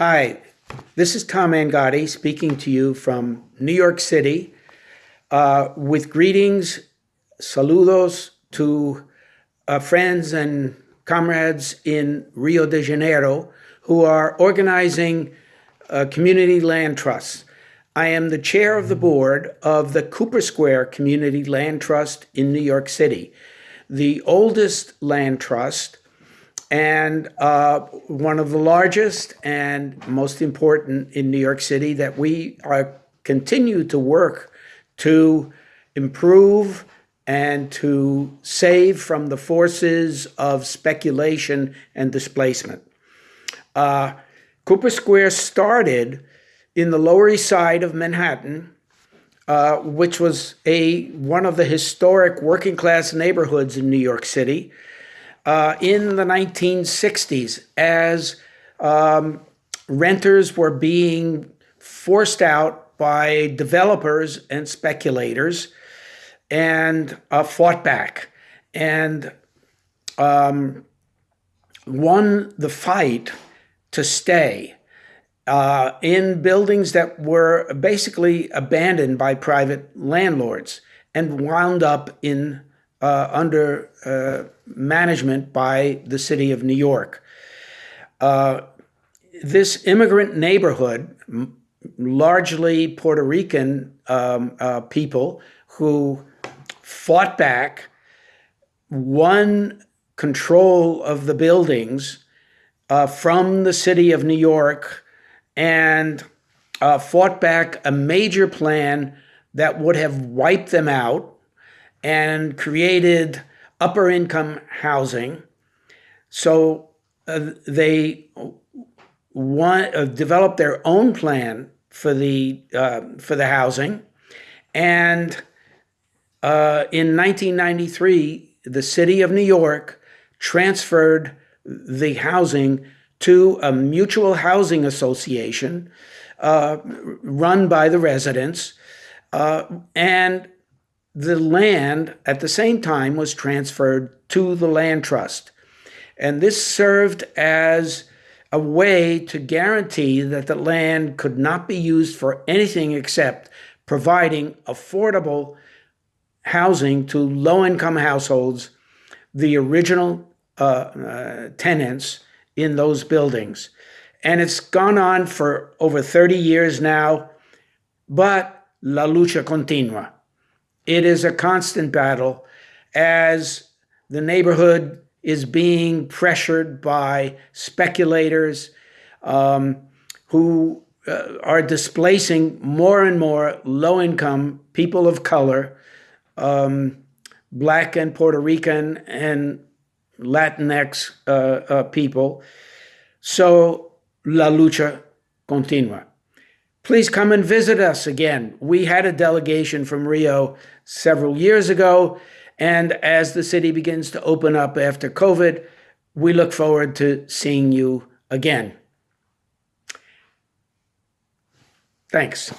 Hi, this is Tom Angotti speaking to you from New York City uh, with greetings, saludos to uh, friends and comrades in Rio de Janeiro who are organizing uh, community land trusts. I am the chair of the board of the Cooper Square Community Land Trust in New York City, the oldest land trust and uh, one of the largest and most important in New York City that we are continue to work to improve and to save from the forces of speculation and displacement. Uh, Cooper Square started in the Lower East Side of Manhattan, uh, which was a one of the historic working class neighborhoods in New York City uh, in the 1960s as um, renters were being forced out by developers and speculators and uh, fought back. And um, won the fight to stay uh, in buildings that were basically abandoned by private landlords and wound up in uh, under uh, management by the city of New York. Uh, this immigrant neighborhood, largely Puerto Rican um, uh, people who fought back, won control of the buildings uh, from the city of New York, and uh, fought back a major plan that would have wiped them out and created upper income housing. So uh, they want uh, developed their own plan for the uh, for the housing, and uh, in 1993, the city of New York transferred the housing to a mutual housing association uh, run by the residents, uh, and the land at the same time was transferred to the land trust. And this served as a way to guarantee that the land could not be used for anything except providing affordable housing to low income households, the original uh, uh, tenants in those buildings. And it's gone on for over 30 years now, but la lucha continua. It is a constant battle as the neighborhood is being pressured by speculators um, who uh, are displacing more and more low income people of color, um, Black and Puerto Rican and Latinx uh, uh, people. So, la lucha continua. Please come and visit us again. We had a delegation from Rio several years ago, and as the city begins to open up after COVID, we look forward to seeing you again. Thanks.